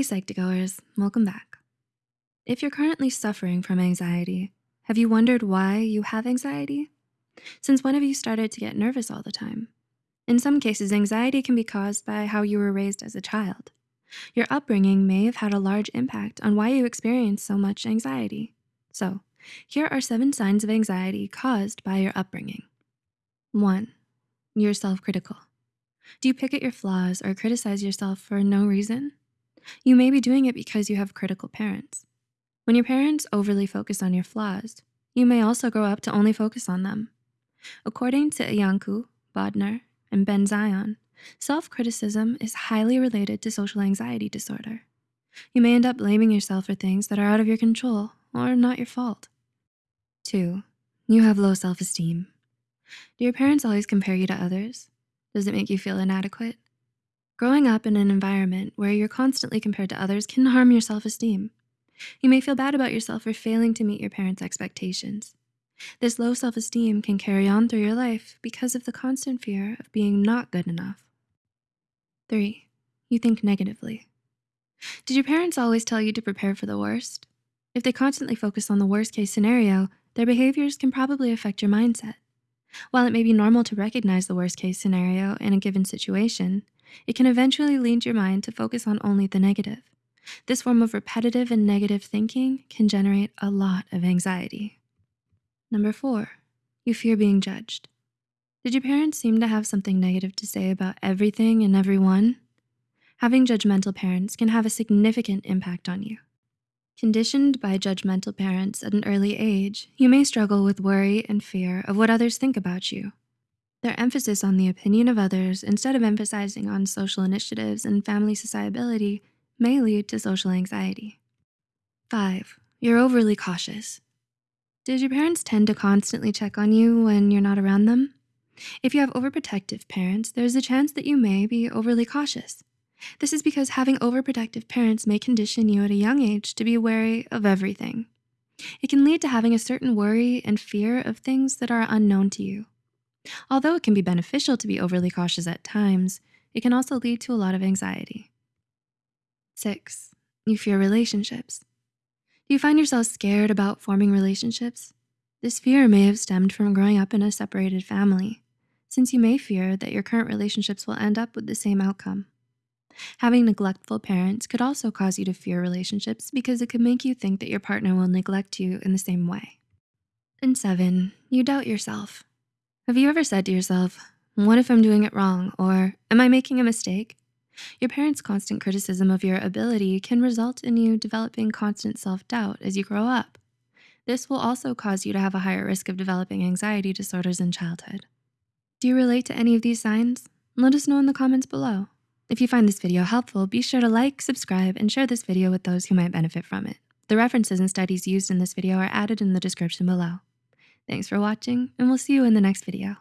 Hi, Psych2Goers, welcome back. If you're currently suffering from anxiety, have you wondered why you have anxiety? Since when have you started to get nervous all the time? In some cases, anxiety can be caused by how you were raised as a child. Your upbringing may have had a large impact on why you experience so much anxiety. So here are seven signs of anxiety caused by your upbringing. One, you're self-critical. Do you pick at your flaws or criticize yourself for no reason? You may be doing it because you have critical parents. When your parents overly focus on your flaws, you may also grow up to only focus on them. According to Iancu, Bodner, and Ben-Zion, self-criticism is highly related to social anxiety disorder. You may end up blaming yourself for things that are out of your control or not your fault. Two, you have low self-esteem. Do your parents always compare you to others? Does it make you feel inadequate? Growing up in an environment where you're constantly compared to others can harm your self-esteem. You may feel bad about yourself for failing to meet your parents' expectations. This low self-esteem can carry on through your life because of the constant fear of being not good enough. Three, you think negatively. Did your parents always tell you to prepare for the worst? If they constantly focus on the worst case scenario, their behaviors can probably affect your mindset. While it may be normal to recognize the worst case scenario in a given situation, it can eventually lead your mind to focus on only the negative. This form of repetitive and negative thinking can generate a lot of anxiety. Number four, you fear being judged. Did your parents seem to have something negative to say about everything and everyone? Having judgmental parents can have a significant impact on you. Conditioned by judgmental parents at an early age, you may struggle with worry and fear of what others think about you. Their emphasis on the opinion of others instead of emphasizing on social initiatives and family sociability may lead to social anxiety. Five, you're overly cautious. Did your parents tend to constantly check on you when you're not around them? If you have overprotective parents, there's a chance that you may be overly cautious. This is because having overprotective parents may condition you at a young age to be wary of everything. It can lead to having a certain worry and fear of things that are unknown to you. Although it can be beneficial to be overly cautious at times, it can also lead to a lot of anxiety. Six, you fear relationships. Do you find yourself scared about forming relationships? This fear may have stemmed from growing up in a separated family, since you may fear that your current relationships will end up with the same outcome. Having neglectful parents could also cause you to fear relationships because it could make you think that your partner will neglect you in the same way. And seven, you doubt yourself. Have you ever said to yourself, what if I'm doing it wrong? Or am I making a mistake? Your parents' constant criticism of your ability can result in you developing constant self-doubt as you grow up. This will also cause you to have a higher risk of developing anxiety disorders in childhood. Do you relate to any of these signs? Let us know in the comments below. If you find this video helpful, be sure to like, subscribe, and share this video with those who might benefit from it. The references and studies used in this video are added in the description below. Thanks for watching, and we'll see you in the next video.